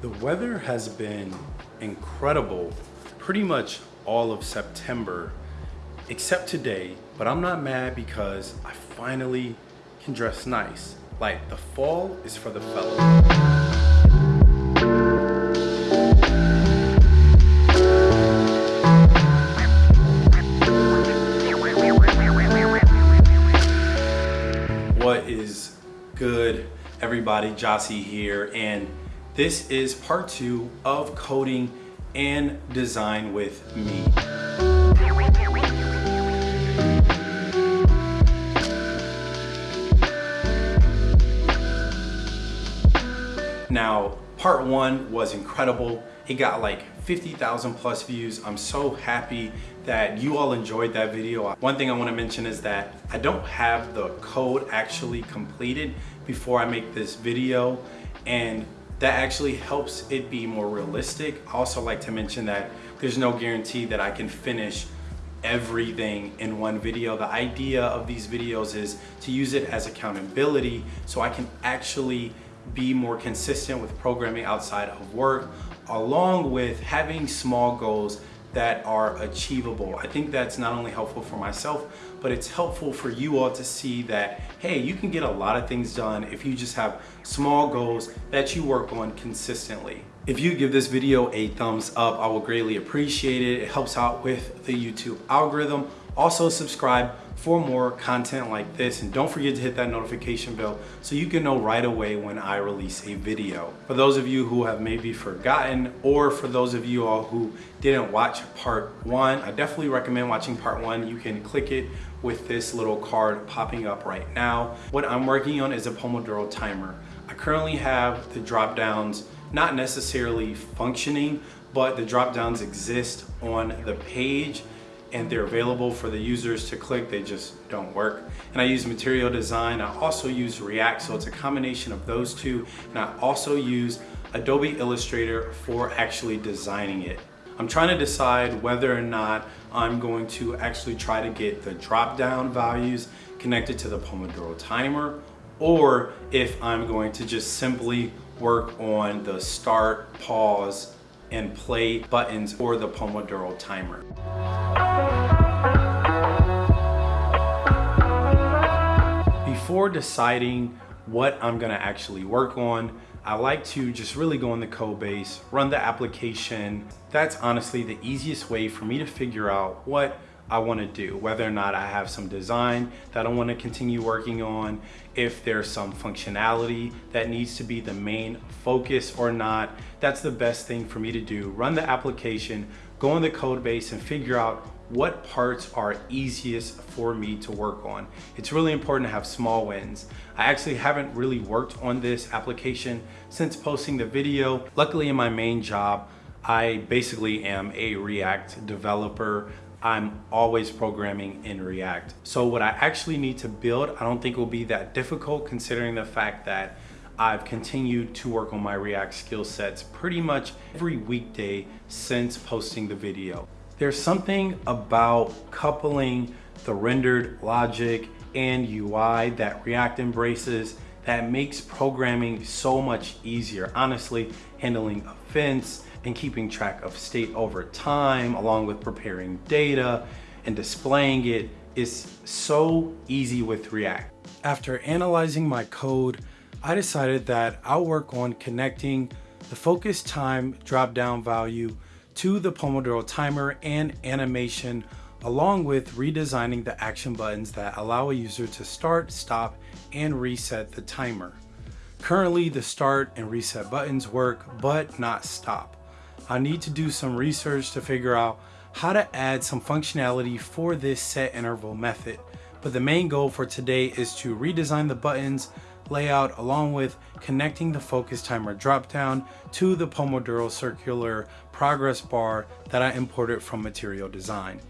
The weather has been incredible pretty much all of September, except today, but I'm not mad because I finally can dress nice. Like the fall is for the fellas. What is good, everybody? Jossie here, and this is part two of coding and design with me. Now, part one was incredible. It got like 50,000 plus views. I'm so happy that you all enjoyed that video. One thing I wanna mention is that I don't have the code actually completed before I make this video and that actually helps it be more realistic. I also like to mention that there's no guarantee that I can finish everything in one video. The idea of these videos is to use it as accountability so I can actually be more consistent with programming outside of work along with having small goals that are achievable. I think that's not only helpful for myself, but it's helpful for you all to see that, hey, you can get a lot of things done if you just have small goals that you work on consistently. If you give this video a thumbs up, I will greatly appreciate it. It helps out with the YouTube algorithm. Also subscribe for more content like this and don't forget to hit that notification bell so you can know right away when I release a video. For those of you who have maybe forgotten or for those of you all who didn't watch part one, I definitely recommend watching part one. You can click it with this little card popping up right now. What I'm working on is a Pomodoro timer. I currently have the drop downs not necessarily functioning, but the drop downs exist on the page and they're available for the users to click, they just don't work. And I use material design, I also use React, so it's a combination of those two. And I also use Adobe Illustrator for actually designing it. I'm trying to decide whether or not I'm going to actually try to get the drop down values connected to the Pomodoro timer or if I'm going to just simply work on the start, pause, and play buttons for the Pomodoro timer. Before deciding what I'm gonna actually work on, I like to just really go in the code base, run the application. That's honestly the easiest way for me to figure out what I want to do, whether or not I have some design that I want to continue working on, if there's some functionality that needs to be the main focus or not. That's the best thing for me to do. Run the application, go in the code base and figure out what parts are easiest for me to work on. It's really important to have small wins. I actually haven't really worked on this application since posting the video. Luckily in my main job, I basically am a React developer. I'm always programming in React. So what I actually need to build, I don't think will be that difficult considering the fact that I've continued to work on my React skill sets pretty much every weekday since posting the video. There's something about coupling the rendered logic and UI that React embraces that makes programming so much easier. Honestly, handling events, and keeping track of state over time, along with preparing data and displaying it is so easy with React. After analyzing my code, I decided that I'll work on connecting the focus time drop down value to the Pomodoro timer and animation along with redesigning the action buttons that allow a user to start, stop, and reset the timer. Currently, the start and reset buttons work, but not stop. I need to do some research to figure out how to add some functionality for this set interval method. But the main goal for today is to redesign the buttons layout along with connecting the focus timer dropdown to the Pomodoro circular progress bar that I imported from material design.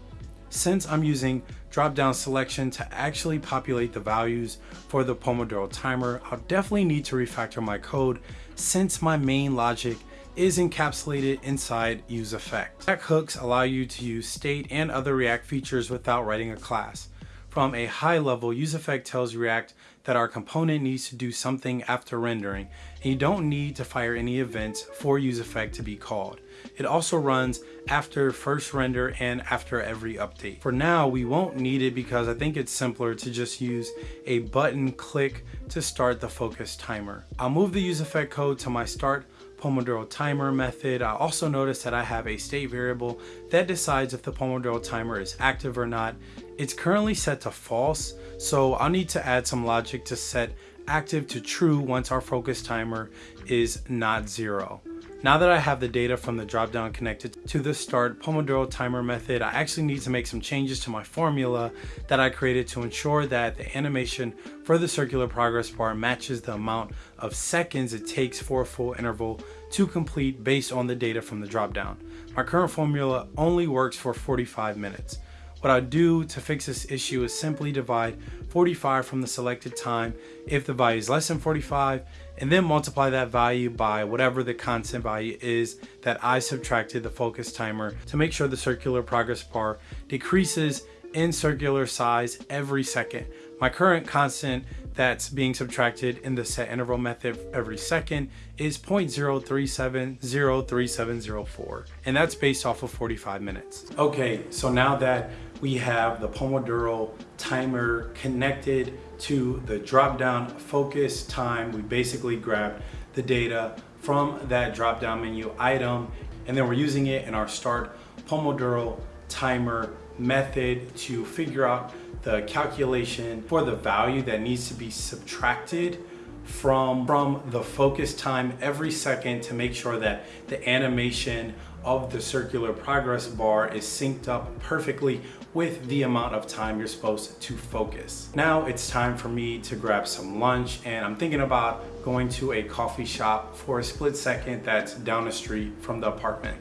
Since I'm using drop-down selection to actually populate the values for the Pomodoro timer, I'll definitely need to refactor my code since my main logic is encapsulated inside use useEffect. React hooks allow you to use state and other React features without writing a class. From a high level, useEffect tells React that our component needs to do something after rendering, and you don't need to fire any events for useEffect to be called. It also runs after first render and after every update. For now, we won't need it because I think it's simpler to just use a button click to start the focus timer. I'll move the useEffect code to my start Pomodoro timer method. I also noticed that I have a state variable that decides if the Pomodoro timer is active or not. It's currently set to false, so I'll need to add some logic to set active to true once our focus timer is not zero. Now that I have the data from the dropdown connected to the start Pomodoro timer method, I actually need to make some changes to my formula that I created to ensure that the animation for the circular progress bar matches the amount of seconds it takes for a full interval to complete based on the data from the dropdown. My current formula only works for 45 minutes. What I do to fix this issue is simply divide 45 from the selected time if the value is less than 45 and then multiply that value by whatever the constant value is that I subtracted the focus timer to make sure the circular progress bar decreases in circular size every second. My current constant that's being subtracted in the set interval method every second is 0.037037004 and that's based off of 45 minutes. Okay, so now that we have the Pomodoro timer connected to the drop down focus time. We basically grabbed the data from that drop down menu item and then we're using it in our start Pomodoro timer method to figure out the calculation for the value that needs to be subtracted from, from the focus time every second to make sure that the animation of the circular progress bar is synced up perfectly with the amount of time you're supposed to focus. Now it's time for me to grab some lunch and I'm thinking about going to a coffee shop for a split second that's down the street from the apartment.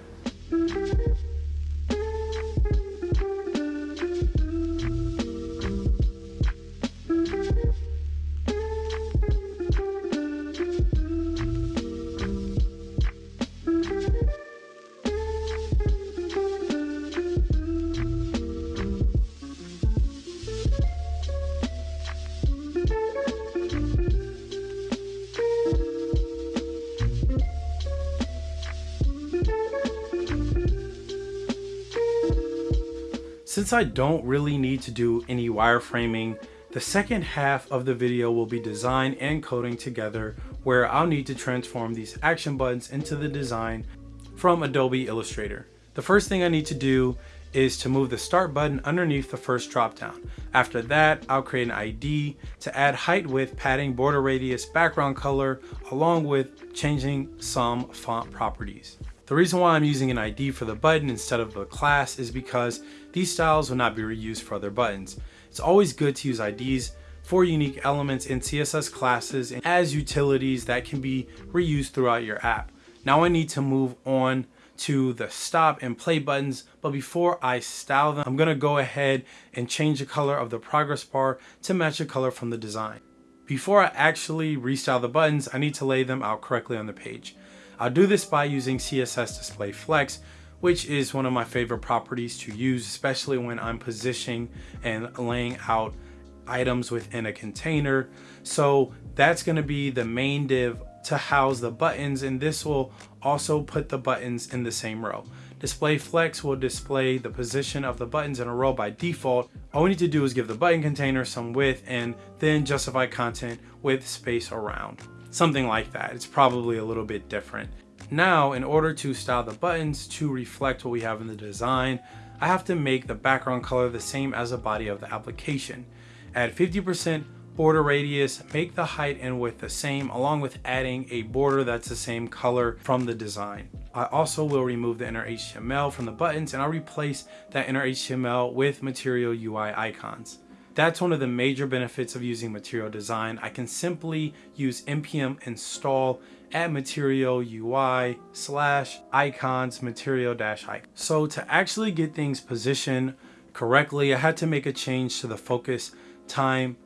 Since I don't really need to do any wireframing, the second half of the video will be design and coding together where I'll need to transform these action buttons into the design from Adobe Illustrator. The first thing I need to do is to move the start button underneath the first dropdown. After that, I'll create an ID to add height, width, padding, border radius, background color, along with changing some font properties. The reason why I'm using an ID for the button instead of the class is because these styles will not be reused for other buttons. It's always good to use IDs for unique elements in CSS classes as utilities that can be reused throughout your app. Now I need to move on to the stop and play buttons, but before I style them, I'm gonna go ahead and change the color of the progress bar to match the color from the design. Before I actually restyle the buttons, I need to lay them out correctly on the page. I'll do this by using CSS Display Flex, which is one of my favorite properties to use, especially when I'm positioning and laying out items within a container. So that's gonna be the main div to house the buttons and this will also put the buttons in the same row. Display Flex will display the position of the buttons in a row by default. All we need to do is give the button container some width and then justify content with space around something like that. It's probably a little bit different. Now, in order to style the buttons to reflect what we have in the design, I have to make the background color the same as the body of the application. Add 50% border radius, make the height and width the same, along with adding a border that's the same color from the design. I also will remove the inner HTML from the buttons and I'll replace that inner HTML with Material UI icons. That's one of the major benefits of using Material Design. I can simply use npm install add material UI slash icons material dash icon. So to actually get things positioned correctly, I had to make a change to the focus time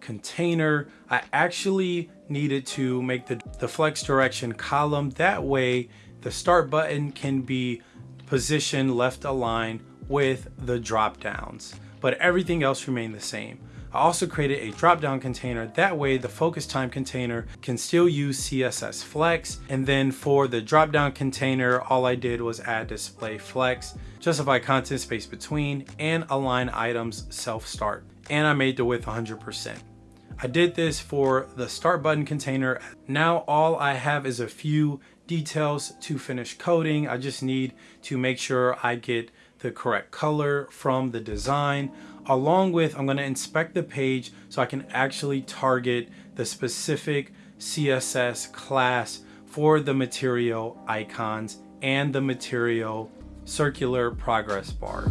container. I actually needed to make the, the flex direction column. That way the start button can be positioned left aligned with the drop downs but everything else remained the same. I also created a drop-down container. That way the focus time container can still use CSS Flex. And then for the drop-down container, all I did was add display flex, justify content space between, and align items self-start. And I made the width 100%. I did this for the start button container. Now all I have is a few details to finish coding. I just need to make sure I get the correct color from the design along with I'm going to inspect the page so I can actually target the specific CSS class for the material icons and the material circular progress bar.